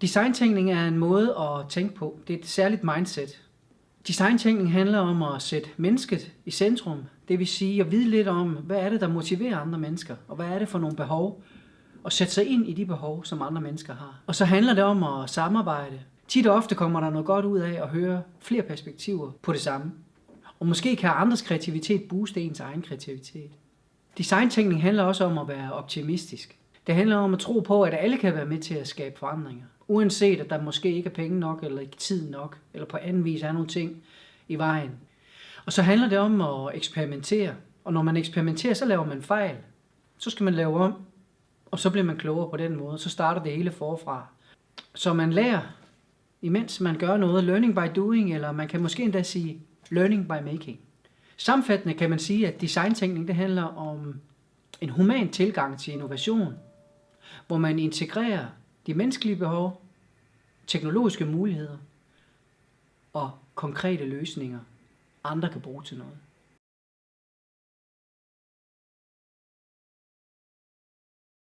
Designtænkning er en måde at tænke på. Det er et særligt mindset. Designtænkning handler om at sætte mennesket i centrum. Det vil sige at vide lidt om, hvad er det, der motiverer andre mennesker, og hvad er det for nogle behov, og sætte sig ind i de behov, som andre mennesker har. Og så handler det om at samarbejde. Tit og ofte kommer der noget godt ud af at høre flere perspektiver på det samme. Og måske kan andres kreativitet booste ens egen kreativitet. Designtænkning handler også om at være optimistisk. Det handler om at tro på, at alle kan være med til at skabe forandringer. Uanset at der måske ikke er penge nok, eller ikke tid nok, eller på anden vis er nogle ting i vejen. Og så handler det om at eksperimentere. Og når man eksperimenterer, så laver man fejl. Så skal man lave om, og så bliver man klogere på den måde. Så starter det hele forfra. Så man lærer, imens man gør noget, learning by doing, eller man kan måske endda sige learning by making. Samfattende kan man sige, at designtænkning det handler om en human tilgang til innovation, hvor man integrerer de menneskelige behov, teknologiske muligheder og konkrete løsninger, andre kan bruge til noget.